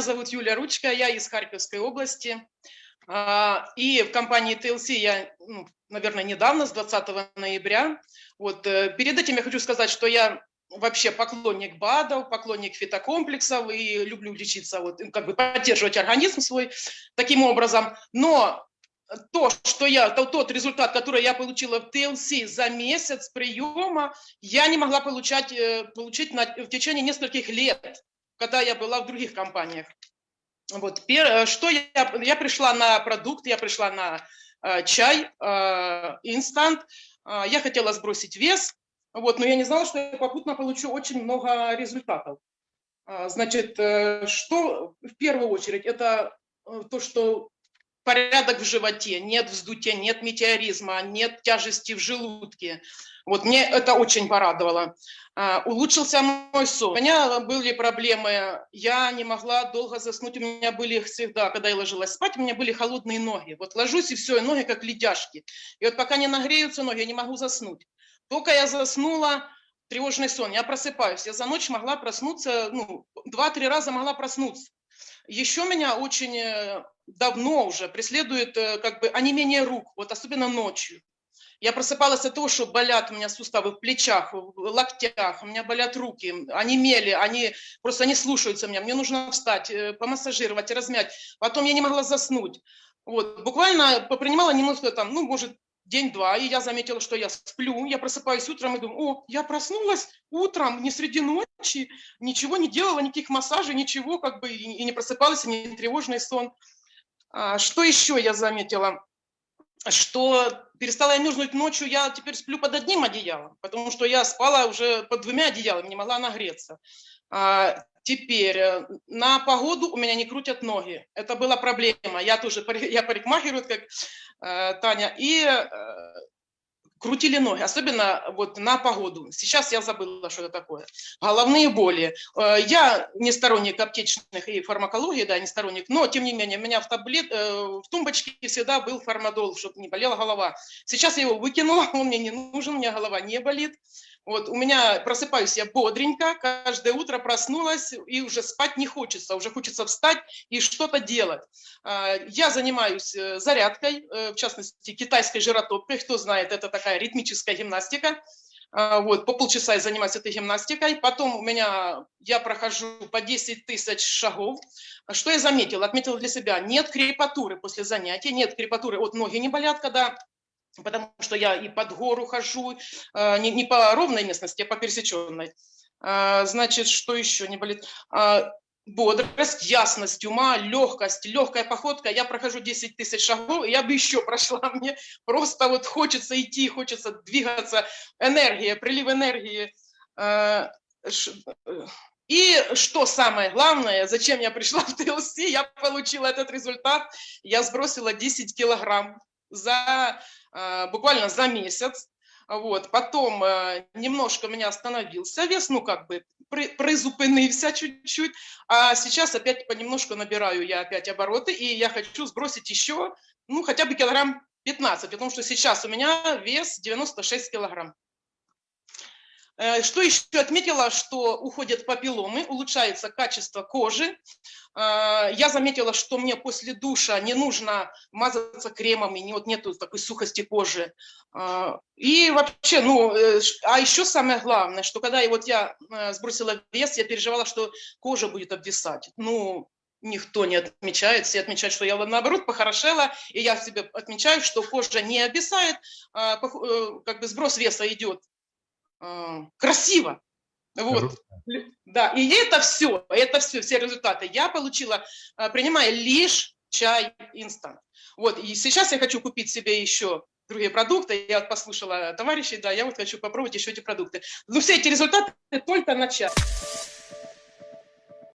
зовут Юлия Ручка, я из Харьковской области. А, и в компании TLC я, ну, наверное, недавно, с 20 ноября. Вот, э, перед этим я хочу сказать, что я вообще поклонник БАДов, поклонник фитокомплексов и люблю лечиться, вот, как бы поддерживать организм свой таким образом. Но то, что я, то, тот результат, который я получила в ТЛС за месяц приема, я не могла получать, э, получить на, в течение нескольких лет, когда я была в других компаниях. Вот, э, что я, я пришла на продукт, я пришла на э, чай, э, инстант, э, я хотела сбросить вес, вот, но я не знала, что я попутно получу очень много результатов. Э, значит, э, что в первую очередь, это то, что порядок в животе, нет вздутия, нет метеоризма, нет тяжести в желудке. Вот мне это очень порадовало. А, улучшился мой сон. У меня были проблемы, я не могла долго заснуть, у меня были всегда, когда я ложилась спать, у меня были холодные ноги. Вот ложусь и все, и ноги как ледяшки. И вот пока не нагреются ноги, я не могу заснуть. Только я заснула, тревожный сон, я просыпаюсь. Я за ночь могла проснуться, ну, два-три раза могла проснуться. Еще меня очень э, давно уже преследует э, как бы онемение рук, вот особенно ночью. Я просыпалась от того, что болят у меня суставы в плечах, в локтях, у меня болят руки, они мели, они просто не слушаются меня. Мне нужно встать, э, помассажировать, размять. Потом я не могла заснуть. Вот, буквально попринимала немножко там, ну, может, день-два, и я заметила, что я сплю, я просыпаюсь утром и думаю, о, я проснулась утром, не среди ночи, ничего не делала, никаких массажей, ничего, как бы, и не просыпалась, и не тревожный сон. А, что еще я заметила? Что перестала я мерзнуть ночью, я теперь сплю под одним одеялом, потому что я спала уже под двумя одеялами, не могла нагреться. А, теперь, э, на погоду у меня не крутят ноги. Это была проблема. Я тоже, я парикмахеру, как э, Таня, и э, крутили ноги, особенно вот на погоду. Сейчас я забыла, что это такое. Головные боли. Э, я не сторонник аптечных и фармакологии, да, не сторонник, но тем не менее у меня в, таблет, э, в тумбочке всегда был фармадол, чтобы не болела голова. Сейчас я его выкинула, он мне не нужен, у меня голова не болит. Вот у меня просыпаюсь я бодренько, каждое утро проснулась, и уже спать не хочется, уже хочется встать и что-то делать. А, я занимаюсь э, зарядкой, э, в частности, китайской жиротопкой, кто знает, это такая ритмическая гимнастика. А, вот, по полчаса я занимаюсь этой гимнастикой, потом у меня, я прохожу по 10 тысяч шагов. Что я заметила? Отметила для себя, нет крепатуры после занятия, нет крепатуры, вот ноги не болят, когда потому что я и под гору хожу, э, не, не по ровной местности, а по пересеченной. Э, значит, что еще не болит? Э, бодрость, ясность ума, легкость, легкая походка. Я прохожу 10 тысяч шагов, я бы еще прошла. Мне просто вот хочется идти, хочется двигаться. Энергия, прилив энергии. И что самое главное, зачем я пришла в ТЛС, я получила этот результат, я сбросила 10 килограмм за Э, буквально за месяц. Вот. Потом э, немножко меня остановился вес, ну как бы призупинився чуть-чуть, а сейчас опять понемножку набираю я опять обороты, и я хочу сбросить еще, ну хотя бы килограмм 15, потому что сейчас у меня вес 96 килограмм. Э, что еще отметила, что уходят папилломы, улучшается качество кожи. Э, я заметила, что мне после душа не нужно мазаться кремами, не, вот нету такой сухости кожи. Э, и вообще, ну, а еще самое главное, что когда вот я сбросила вес, я переживала, что кожа будет обвисать. Ну, никто не отмечает, все отмечают, что я наоборот похорошела, и я себе отмечаю, что кожа не обвисает, как бы сброс веса идет а, красиво. Вот. Да, и это все, это все, все результаты я получила, а, принимая лишь чай инстант. Вот, и сейчас я хочу купить себе еще другие продукты. Я вот послушала товарищей, да, я вот хочу попробовать еще эти продукты. Но все эти результаты только начать.